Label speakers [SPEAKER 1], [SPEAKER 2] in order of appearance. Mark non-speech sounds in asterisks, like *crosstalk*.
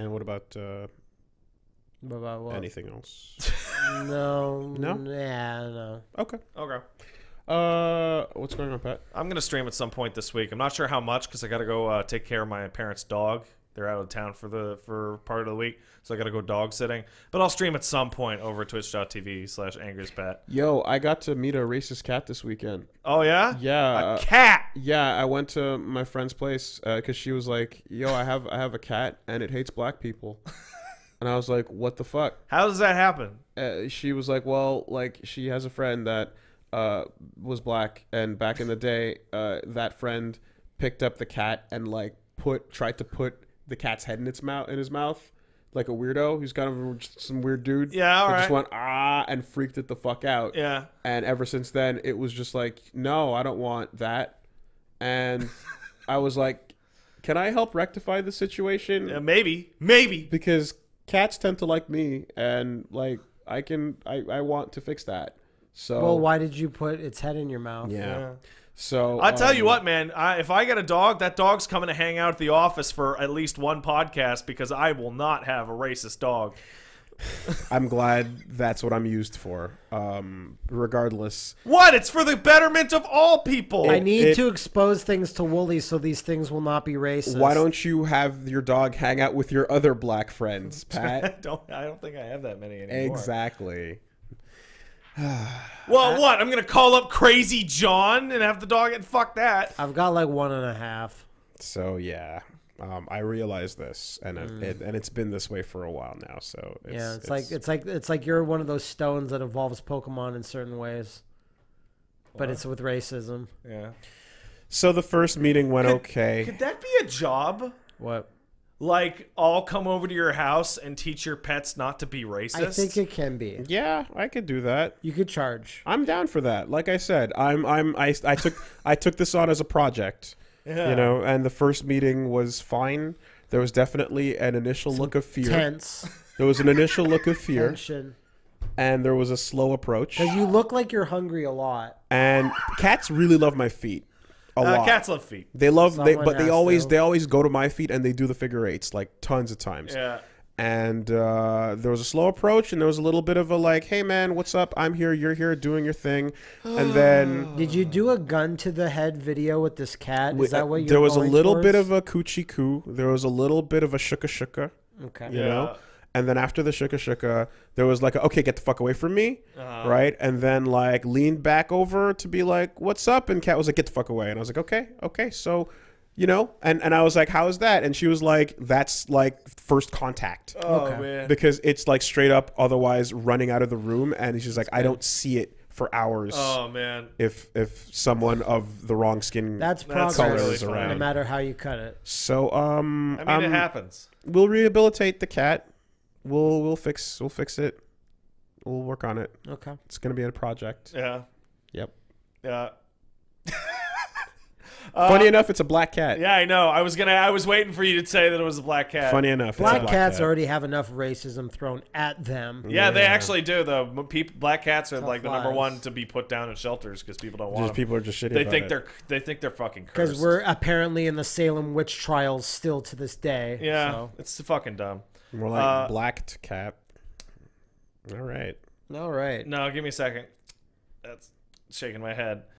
[SPEAKER 1] And what about uh,
[SPEAKER 2] What about what?
[SPEAKER 1] anything else? *laughs*
[SPEAKER 2] No.
[SPEAKER 1] No?
[SPEAKER 2] Yeah, no.
[SPEAKER 1] okay.
[SPEAKER 3] Okay.
[SPEAKER 1] Uh, what's going on, Pat?
[SPEAKER 3] I'm gonna stream at some point this week. I'm not sure how much because I gotta go uh, take care of my parents' dog. They're out of town for the for part of the week, so I gotta go dog sitting. But I'll stream at some point over twitch.tv slash angryspat.
[SPEAKER 1] Yo, I got to meet a racist cat this weekend.
[SPEAKER 3] Oh yeah,
[SPEAKER 1] Yeah,
[SPEAKER 3] a cat.
[SPEAKER 1] Yeah, I went to my friend's place because she was like, "Yo, I have I have a cat and it hates black people," and I was like, "What the fuck?"
[SPEAKER 3] How does that happen?
[SPEAKER 1] Uh, she was like, "Well, like she has a friend that uh, was black, and back in the day, uh, that friend picked up the cat and like put tried to put the cat's head in its mouth in his mouth." Like a weirdo, he's kind of some weird dude.
[SPEAKER 3] Yeah, all
[SPEAKER 1] that Just went ah and freaked it the fuck out.
[SPEAKER 3] Yeah.
[SPEAKER 1] And ever since then, it was just like, no, I don't want that. And I was like, can I help rectify the situation?
[SPEAKER 3] yeah, maybe, maybe.
[SPEAKER 1] Because cats tend to like me, and like I can, I, I want to fix that. So
[SPEAKER 2] Well, why did you put its head in your mouth?
[SPEAKER 1] Yeah.
[SPEAKER 3] Yeah.
[SPEAKER 1] So
[SPEAKER 3] I tell you
[SPEAKER 1] um,
[SPEAKER 3] what, man. I, if I get a dog, that dog's coming to hang out at the office for at least one podcast because I will not have a racist dog.
[SPEAKER 1] I'm glad that's what I'm used for. Um, regardless,
[SPEAKER 3] What? It's for the betterment of all people.
[SPEAKER 2] I need
[SPEAKER 1] it-
[SPEAKER 2] to expose things to Woolie so these things will not be racist.
[SPEAKER 1] why don't you have your dog hang out with your other black friends, *laughs* Pat?
[SPEAKER 3] don't. I don't think I have that many anymore.
[SPEAKER 1] exactly. *sighs*
[SPEAKER 3] Well, what? I'm gonna call up Crazy John and have the dog and fuck that.
[SPEAKER 2] I've got like one and a half.
[SPEAKER 1] So yeah, um, I realize this, and it, it, and it's been this way for a while now. So it's,
[SPEAKER 2] Mm. yeah, it's, like it's like it's like you're one of those stones that evolves Pokemon in certain ways, but it's with racism.
[SPEAKER 3] Yeah.
[SPEAKER 1] so the first meeting went okay.
[SPEAKER 3] Could that be a job?
[SPEAKER 2] What?
[SPEAKER 3] Like, I'll come over to your house and teach your pets not to be racist.
[SPEAKER 2] I think it can be.
[SPEAKER 1] yeah, I could do that.
[SPEAKER 2] You could charge.
[SPEAKER 1] I'm down for that. Like I said, I'm I'm I, I took I took this on as a project,
[SPEAKER 3] Yeah.
[SPEAKER 1] you know, and the first meeting was fine. There was definitely an initial look of fear.
[SPEAKER 2] Tense.
[SPEAKER 1] There was an initial look of fear,
[SPEAKER 2] Tension.
[SPEAKER 1] and there was a slow approach.
[SPEAKER 2] Because you look like you're hungry a lot.
[SPEAKER 1] And cats really love my feet a
[SPEAKER 3] Uh,
[SPEAKER 1] lot.
[SPEAKER 3] cats love feet.
[SPEAKER 1] They love they, but they always
[SPEAKER 2] to.
[SPEAKER 1] they always go to my feet and they do the figure eights like tons of times.
[SPEAKER 3] Yeah.
[SPEAKER 1] And uh, there was a slow approach and there was a little bit of a like, hey man, what's up? I'm here, you're here, doing your thing. And *sighs* then
[SPEAKER 2] Did you do a gun to the head video with this cat? Is that what you're
[SPEAKER 1] there was a
[SPEAKER 2] going
[SPEAKER 1] little bit of a coochie coo. There was a little bit of a shuka shuka,
[SPEAKER 2] Okay.
[SPEAKER 1] you
[SPEAKER 3] Yeah.
[SPEAKER 1] know. And then after the shuka shuka, there was like, a, okay, get the fuck away from me,
[SPEAKER 3] Uh-huh.
[SPEAKER 1] right? And then like leaned back over to be like, what's up? And cat was like, get the fuck away. And I was like, okay, okay, so. You know, and, and I was like, "How is that?" And she was like, "That's like first contact."
[SPEAKER 3] Oh
[SPEAKER 2] Okay.
[SPEAKER 3] man.
[SPEAKER 1] because it's like straight up otherwise running out of the room and she's like i don't see it for hours
[SPEAKER 3] Oh man.
[SPEAKER 1] if if someone of the wrong skin
[SPEAKER 2] That's
[SPEAKER 3] That's
[SPEAKER 2] progress,
[SPEAKER 1] really funny.
[SPEAKER 2] no matter how you cut it.
[SPEAKER 1] so um
[SPEAKER 3] I mean, it
[SPEAKER 1] um,
[SPEAKER 3] happens.
[SPEAKER 1] we'll rehabilitate the cat we'll we'll fix we'll fix it we'll work on it
[SPEAKER 2] Okay.
[SPEAKER 1] it's gonna be a project
[SPEAKER 3] Yeah.
[SPEAKER 1] yep
[SPEAKER 3] Yeah. *laughs*
[SPEAKER 1] funny enough it's a black cat
[SPEAKER 3] Uh, Yeah, I know. I was gonna. I was waiting for you to say that it was a black cat.
[SPEAKER 1] funny enough it's a
[SPEAKER 2] Black, cats
[SPEAKER 1] cat.
[SPEAKER 2] already have enough racism thrown at them.
[SPEAKER 3] Yeah, they actually do. The people, black cats are
[SPEAKER 2] Tough
[SPEAKER 3] like the number one to be put down in shelters because people don't want
[SPEAKER 1] just
[SPEAKER 3] them.
[SPEAKER 1] people are just shitty
[SPEAKER 3] They
[SPEAKER 1] about
[SPEAKER 3] think
[SPEAKER 1] it.
[SPEAKER 3] they're they think they're fucking
[SPEAKER 2] Because we're apparently in the Salem witch trials still to this day.
[SPEAKER 3] yeah,
[SPEAKER 2] So.
[SPEAKER 3] it's fucking dumb.
[SPEAKER 1] More like
[SPEAKER 3] uh,
[SPEAKER 1] blacked cat all right
[SPEAKER 2] All right.
[SPEAKER 3] No, give me a second. That's shaking my head.